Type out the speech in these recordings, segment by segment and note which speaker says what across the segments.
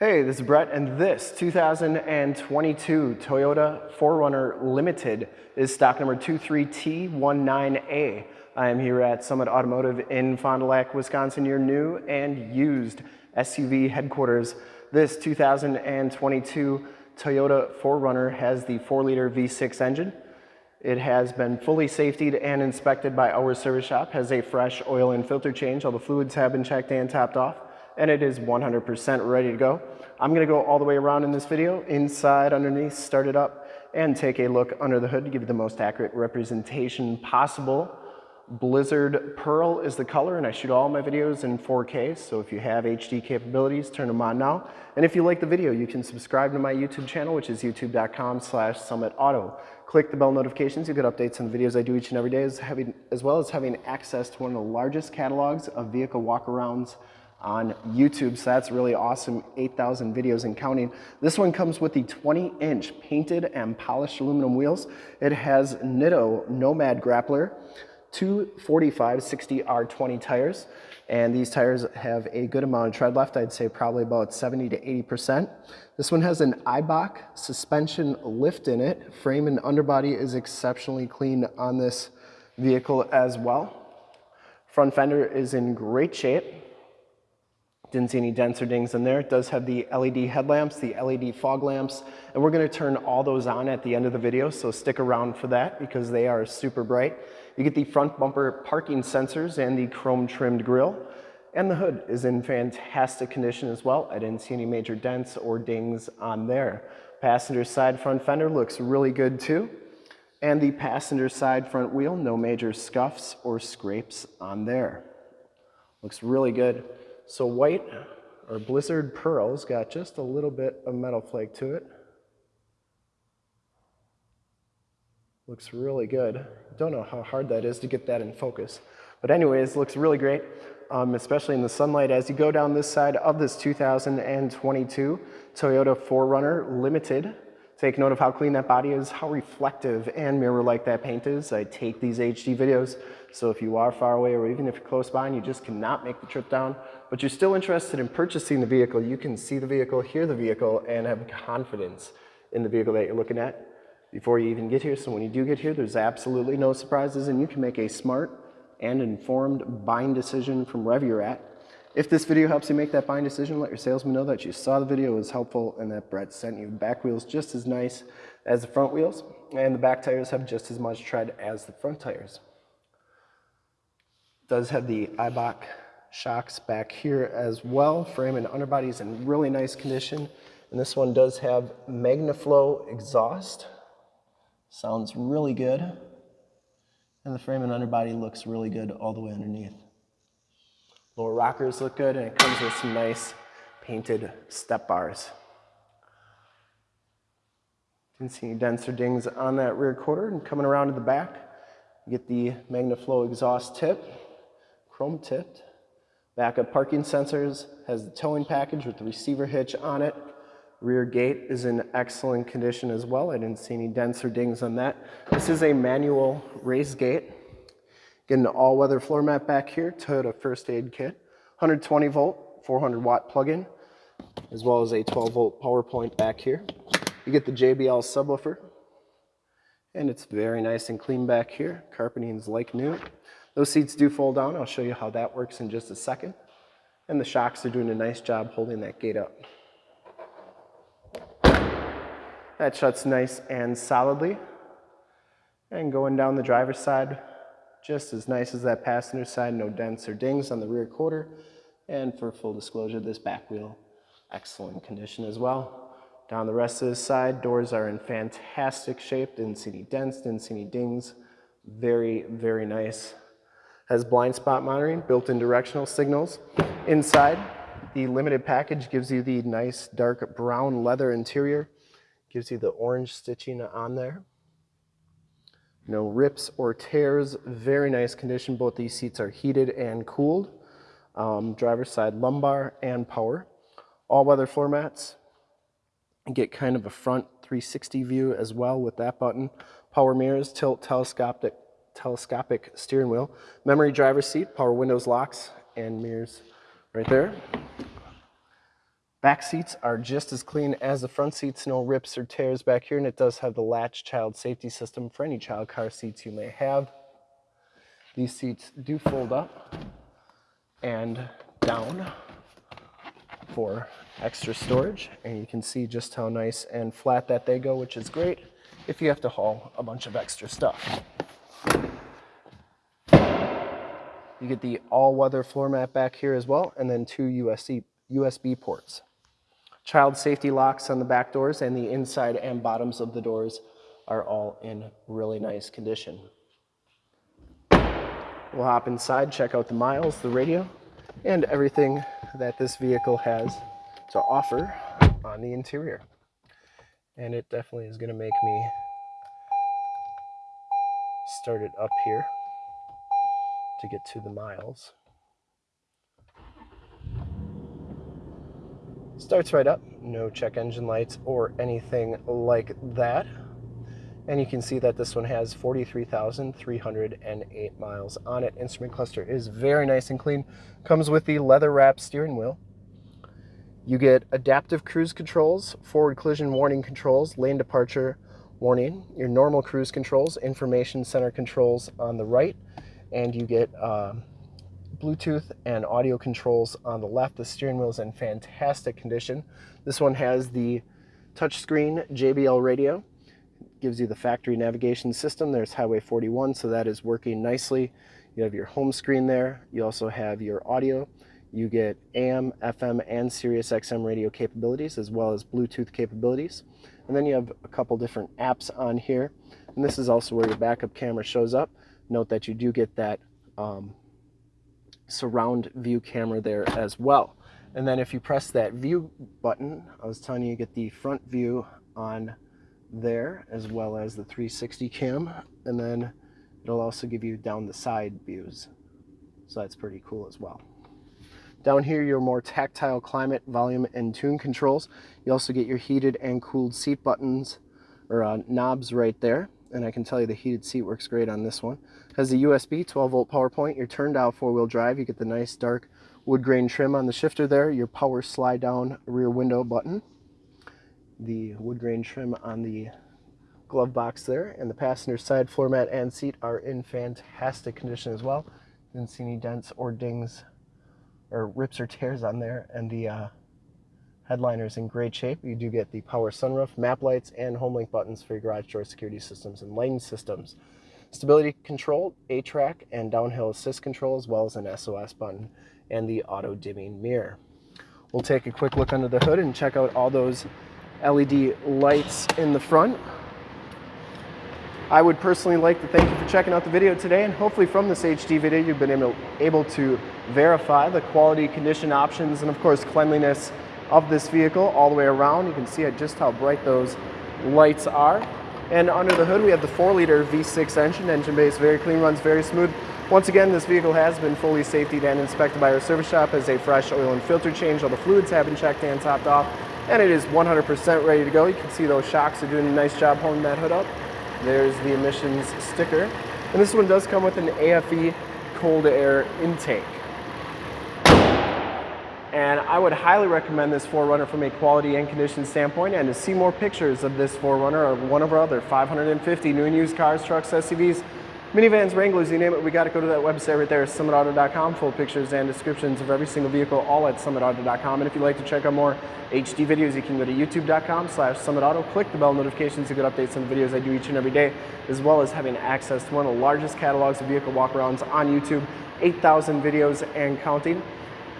Speaker 1: Hey, this is Brett, and this 2022 Toyota 4Runner Limited is stock number 23T19A. I am here at Summit Automotive in Fond du Lac, Wisconsin, your new and used SUV headquarters. This 2022 Toyota 4Runner has the 4-liter V6 engine. It has been fully safetied and inspected by our service shop, has a fresh oil and filter change. All the fluids have been checked and topped off and it is 100% ready to go. I'm gonna go all the way around in this video, inside, underneath, start it up, and take a look under the hood to give you the most accurate representation possible. Blizzard Pearl is the color, and I shoot all my videos in 4K, so if you have HD capabilities, turn them on now. And if you like the video, you can subscribe to my YouTube channel, which is youtube.com slash summitauto. Click the bell notifications, you get updates on the videos I do each and every day, as, having, as well as having access to one of the largest catalogs of vehicle walkarounds on YouTube. So that's really awesome, 8,000 videos and counting. This one comes with the 20 inch painted and polished aluminum wheels. It has Nitto Nomad Grappler, two 45 60 R20 tires. And these tires have a good amount of tread left. I'd say probably about 70 to 80%. This one has an Eibach suspension lift in it. Frame and underbody is exceptionally clean on this vehicle as well. Front fender is in great shape. Didn't see any dents or dings in there. It does have the LED headlamps, the LED fog lamps, and we're gonna turn all those on at the end of the video, so stick around for that because they are super bright. You get the front bumper parking sensors and the chrome trimmed grille, and the hood is in fantastic condition as well. I didn't see any major dents or dings on there. Passenger side front fender looks really good too. And the passenger side front wheel, no major scuffs or scrapes on there. Looks really good. So white or blizzard pearl's got just a little bit of metal flake to it. Looks really good. Don't know how hard that is to get that in focus. But anyways, looks really great, um, especially in the sunlight. As you go down this side of this 2022 Toyota 4Runner Limited, Take note of how clean that body is, how reflective and mirror-like that paint is. I take these HD videos, so if you are far away or even if you're close by and you just cannot make the trip down, but you're still interested in purchasing the vehicle, you can see the vehicle, hear the vehicle, and have confidence in the vehicle that you're looking at before you even get here. So when you do get here, there's absolutely no surprises and you can make a smart and informed buying decision from wherever you're at. If this video helps you make that buying decision, let your salesman know that you saw the video was helpful and that Brett sent you back wheels just as nice as the front wheels and the back tires have just as much tread as the front tires. Does have the Eibach shocks back here as well. Frame and underbody is in really nice condition. And this one does have MagnaFlow exhaust. Sounds really good. And the frame and underbody looks really good all the way underneath. Lower rockers look good and it comes with some nice painted step bars. Didn't see any dents or dings on that rear quarter and coming around to the back, you get the MagnaFlow exhaust tip, chrome tipped. Backup parking sensors, has the towing package with the receiver hitch on it. Rear gate is in excellent condition as well. I didn't see any dents or dings on that. This is a manual raised gate. Get an all-weather floor mat back here, Toyota first aid kit, 120 volt, 400 watt plug-in, as well as a 12 volt power point back here. You get the JBL subwoofer, and it's very nice and clean back here. Carpeting's like new. Those seats do fold down. I'll show you how that works in just a second. And the shocks are doing a nice job holding that gate up. That shuts nice and solidly. And going down the driver's side, just as nice as that passenger side, no dents or dings on the rear quarter. And for full disclosure, this back wheel, excellent condition as well. Down the rest of the side, doors are in fantastic shape. Didn't see any dents, didn't see any dings. Very, very nice. Has blind spot monitoring, built-in directional signals. Inside, the limited package gives you the nice dark brown leather interior. Gives you the orange stitching on there. No rips or tears, very nice condition. Both these seats are heated and cooled. Um, driver's side lumbar and power. All weather floor mats. Get kind of a front 360 view as well with that button. Power mirrors, tilt telescopic, telescopic steering wheel. Memory driver's seat, power windows locks and mirrors right there. Back seats are just as clean as the front seats, no rips or tears back here, and it does have the latch child safety system for any child car seats you may have. These seats do fold up and down for extra storage, and you can see just how nice and flat that they go, which is great if you have to haul a bunch of extra stuff. You get the all-weather floor mat back here as well, and then two USB, USB ports. Child safety locks on the back doors and the inside and bottoms of the doors are all in really nice condition. We'll hop inside, check out the miles, the radio, and everything that this vehicle has to offer on the interior. And it definitely is going to make me start it up here to get to the miles. Starts right up, no check engine lights or anything like that. And you can see that this one has 43,308 miles on it. Instrument cluster is very nice and clean. Comes with the leather wrap steering wheel. You get adaptive cruise controls, forward collision warning controls, lane departure warning, your normal cruise controls, information center controls on the right, and you get uh, Bluetooth and audio controls on the left. The steering wheel is in fantastic condition. This one has the touchscreen JBL radio, gives you the factory navigation system. There's Highway 41, so that is working nicely. You have your home screen there. You also have your audio. You get AM, FM, and Sirius XM radio capabilities, as well as Bluetooth capabilities. And then you have a couple different apps on here. And this is also where your backup camera shows up. Note that you do get that um, surround view camera there as well. And then if you press that view button, I was telling you, you get the front view on there as well as the 360 cam. And then it'll also give you down the side views. So that's pretty cool as well. Down here, your more tactile climate, volume, and tune controls. You also get your heated and cooled seat buttons or uh, knobs right there and I can tell you the heated seat works great on this one. Has the USB 12 volt power point, your turn dial four wheel drive, you get the nice dark wood grain trim on the shifter there, your power slide down rear window button, the wood grain trim on the glove box there, and the passenger side floor mat and seat are in fantastic condition as well. Didn't see any dents or dings or rips or tears on there, and the uh, Headliner is in great shape. You do get the power sunroof, map lights, and HomeLink buttons for your garage door security systems and lane systems. Stability control, A-TRAC, and downhill assist control, as well as an SOS button and the auto dimming mirror. We'll take a quick look under the hood and check out all those LED lights in the front. I would personally like to thank you for checking out the video today and hopefully from this HD video you've been able, able to verify the quality, condition options, and of course cleanliness of this vehicle all the way around. You can see just how bright those lights are. And under the hood, we have the 4-liter V6 engine. Engine base very clean, runs very smooth. Once again, this vehicle has been fully safety and inspected by our service shop as a fresh oil and filter change. All the fluids have been checked and topped off, and it is 100% ready to go. You can see those shocks are doing a nice job holding that hood up. There's the emissions sticker. And this one does come with an AFE cold air intake. And I would highly recommend this 4Runner from a quality and condition standpoint. And to see more pictures of this 4Runner or one of our other 550 new and used cars, trucks, SUVs, minivans, Wranglers, you name it, we got to go to that website right there, summitauto.com, full pictures and descriptions of every single vehicle, all at summitauto.com. And if you'd like to check out more HD videos, you can go to youtube.com slash summitauto, click the bell notifications to get updates on the videos I do each and every day, as well as having access to one of the largest catalogs of vehicle walkarounds on YouTube, 8,000 videos and counting.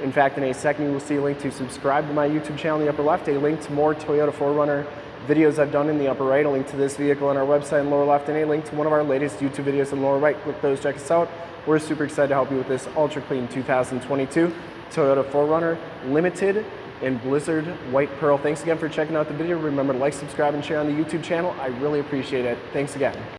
Speaker 1: In fact, in a second, you will see a link to subscribe to my YouTube channel in the upper left, a link to more Toyota 4Runner videos I've done in the upper right, a link to this vehicle on our website in the lower left, and a link to one of our latest YouTube videos in the lower right. Click those, check us out. We're super excited to help you with this ultra clean 2022 Toyota 4Runner Limited in Blizzard White Pearl. Thanks again for checking out the video. Remember to like, subscribe, and share on the YouTube channel. I really appreciate it. Thanks again.